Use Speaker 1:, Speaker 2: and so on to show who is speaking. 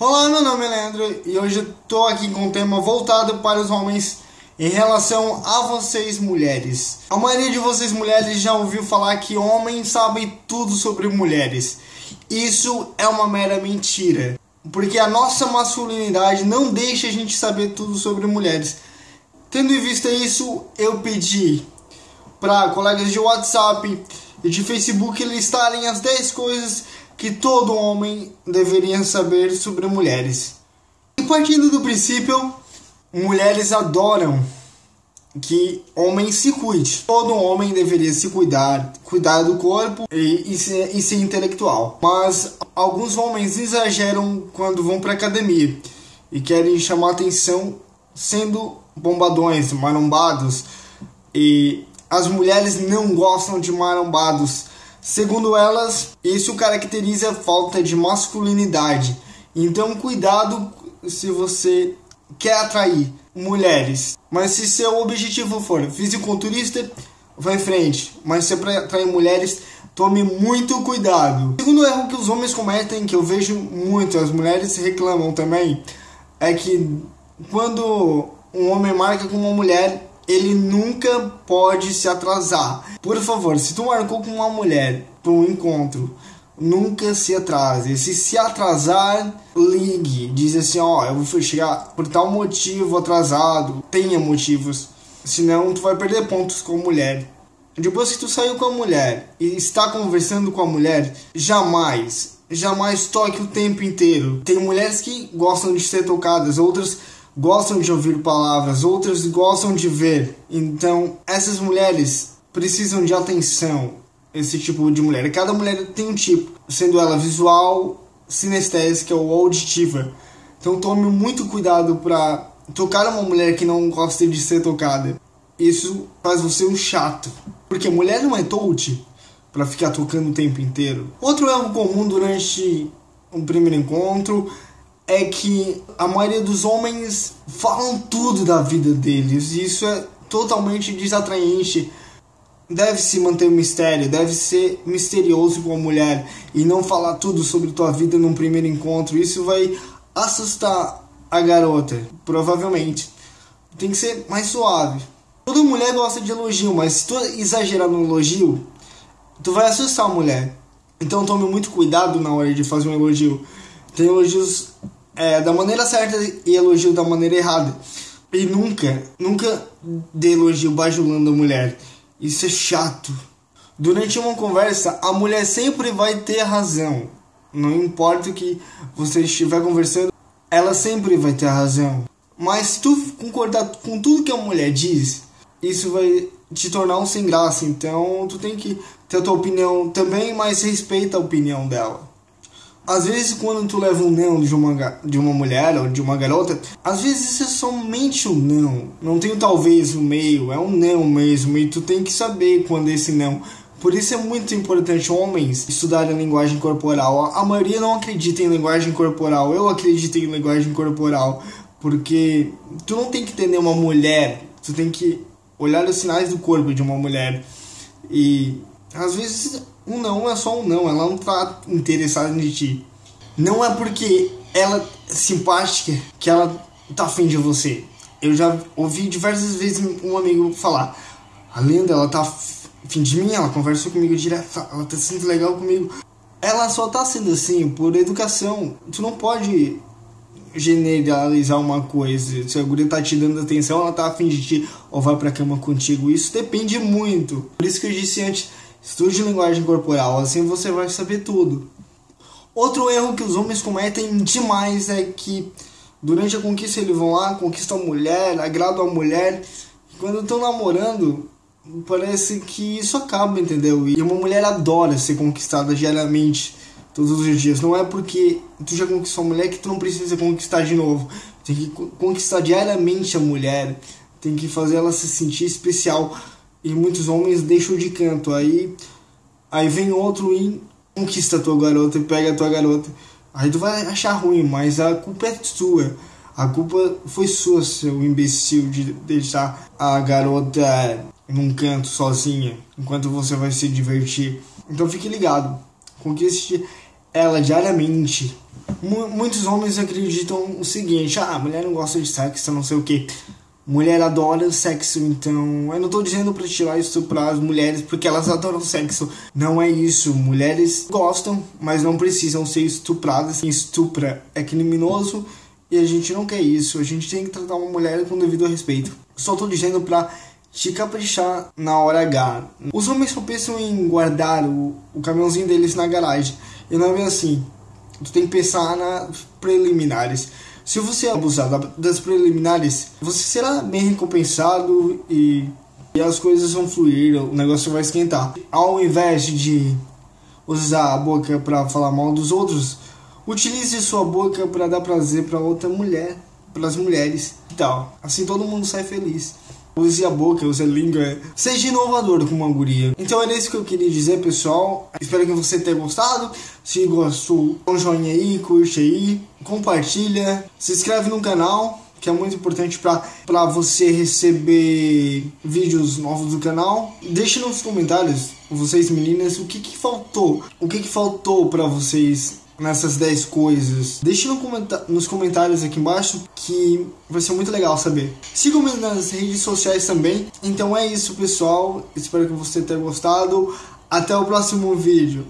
Speaker 1: Olá, meu nome é Leandro e hoje estou aqui com um tema voltado para os homens em relação a vocês mulheres. A maioria de vocês mulheres já ouviu falar que homens sabem tudo sobre mulheres. Isso é uma mera mentira, porque a nossa masculinidade não deixa a gente saber tudo sobre mulheres. Tendo em vista isso, eu pedi para colegas de WhatsApp e de Facebook listarem as 10 coisas que todo homem deveria saber sobre mulheres. E partindo do princípio, mulheres adoram que homem se cuide. Todo homem deveria se cuidar, cuidar do corpo e, e, ser, e ser intelectual. Mas alguns homens exageram quando vão para academia e querem chamar atenção sendo bombadões, marombados. E as mulheres não gostam de marombados Segundo elas, isso caracteriza falta de masculinidade. Então, cuidado se você quer atrair mulheres. Mas se seu objetivo for fisiculturista, vá em frente. Mas se é para atrair mulheres, tome muito cuidado. Segundo erro que os homens cometem, que eu vejo muito, as mulheres reclamam também, é que quando um homem marca com uma mulher, ele nunca pode se atrasar. Por favor, se tu marcou com uma mulher para um encontro, nunca se atrase. Se se atrasar, ligue. Diz assim, ó, eu vou chegar por tal motivo atrasado. Tenha motivos. Senão tu vai perder pontos com a mulher. Depois que tu saiu com a mulher e está conversando com a mulher, jamais, jamais toque o tempo inteiro. Tem mulheres que gostam de ser tocadas, outras gostam de ouvir palavras, outras gostam de ver. Então, essas mulheres precisam de atenção, esse tipo de mulher. Cada mulher tem um tipo, sendo ela visual, sinestésica ou auditiva. Então, tome muito cuidado para tocar uma mulher que não gosta de ser tocada. Isso faz você um chato, porque mulher não é touch para ficar tocando o tempo inteiro. Outro erro comum durante um primeiro encontro é que a maioria dos homens falam tudo da vida deles e isso é totalmente desatraente. Deve se manter mistério, deve ser misterioso com a mulher e não falar tudo sobre tua vida num primeiro encontro. Isso vai assustar a garota, provavelmente. Tem que ser mais suave. Toda mulher gosta de elogio, mas se tu exagerar no elogio, tu vai assustar a mulher. Então tome muito cuidado na hora de fazer um elogio. Tem elogios é, da maneira certa e elogio da maneira errada. E nunca, nunca dê elogio bajulando a mulher. Isso é chato. Durante uma conversa, a mulher sempre vai ter razão. Não importa o que você estiver conversando, ela sempre vai ter razão. Mas se tu concordar com tudo que a mulher diz, isso vai te tornar um sem graça. Então tu tem que ter a tua opinião também, mas respeita a opinião dela às vezes quando tu leva um não de uma, de uma mulher ou de uma garota, às vezes isso é somente um não. Não tem talvez no meio, é um não mesmo. E tu tem que saber quando é esse não. Por isso é muito importante homens estudarem a linguagem corporal. A maioria não acredita em linguagem corporal. Eu acredito em linguagem corporal. Porque tu não tem que entender uma mulher. Tu tem que olhar os sinais do corpo de uma mulher. E às vezes um não é só um não, ela não tá interessada em ti. Não é porque ela é simpática que ela tá afim de você. Eu já ouvi diversas vezes um amigo falar: a Lenda, ela tá afim de mim, ela conversou comigo direto, ela tá sendo legal comigo. Ela só tá sendo assim por educação. Tu não pode generalizar uma coisa. Se a guria tá te dando atenção, ela tá afim de ti ou vai pra cama contigo. Isso depende muito. Por isso que eu disse antes Estude linguagem corporal, assim você vai saber tudo. Outro erro que os homens cometem demais é que durante a conquista eles vão lá, conquistam a mulher, agradam a mulher. Quando estão namorando, parece que isso acaba, entendeu? E uma mulher adora ser conquistada diariamente, todos os dias. Não é porque tu já conquistou a mulher que tu não precisa conquistar de novo. Tem que conquistar diariamente a mulher, tem que fazer ela se sentir especial e muitos homens deixam de canto. Aí, aí vem outro e conquista a tua garota e pega a tua garota. Aí tu vai achar ruim, mas a culpa é sua. A culpa foi sua, seu imbecil, de deixar a garota num canto sozinha, enquanto você vai se divertir. Então fique ligado, conquiste ela diariamente. muitos homens acreditam o seguinte: ah, a mulher não gosta de sexo, não sei o que. Mulher adora sexo, então eu não tô dizendo pra tirar isso para as mulheres porque elas adoram sexo. Não é isso. Mulheres gostam, mas não precisam ser estupradas. Quem estupra é criminoso e a gente não quer isso. A gente tem que tratar uma mulher com devido respeito. Só tô dizendo pra te caprichar na hora H. Os homens só pensam em guardar o, o caminhãozinho deles na garagem. E não é assim. Tu tem que pensar nas preliminares. Se você abusar das preliminares, você será bem recompensado e, e as coisas vão fluir, o negócio vai esquentar. Ao invés de usar a boca para falar mal dos outros, utilize sua boca para dar prazer para outra mulher, para as mulheres e tal. Assim todo mundo sai feliz use a boca, use a língua. Seja inovador com uma guria. Então era isso que eu queria dizer, pessoal. Espero que você tenha gostado. Se gostou, dá um joinha aí, curte aí, compartilha, se inscreve no canal que é muito importante para você receber vídeos novos do canal. Deixe nos comentários, vocês meninas, o que, que faltou, o que, que faltou para vocês nessas 10 coisas? Deixe no nos comentários aqui embaixo que vai ser muito legal saber. Sigam-me nas redes sociais também. Então é isso, pessoal. Espero que você tenha gostado. Até o próximo vídeo.